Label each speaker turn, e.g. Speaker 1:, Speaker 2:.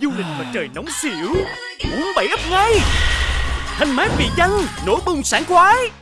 Speaker 1: du lịch mà trời nóng xỉu. Uống bảy ấp ngay. Thanh mát vị chanh nổ bùng sảng khoái.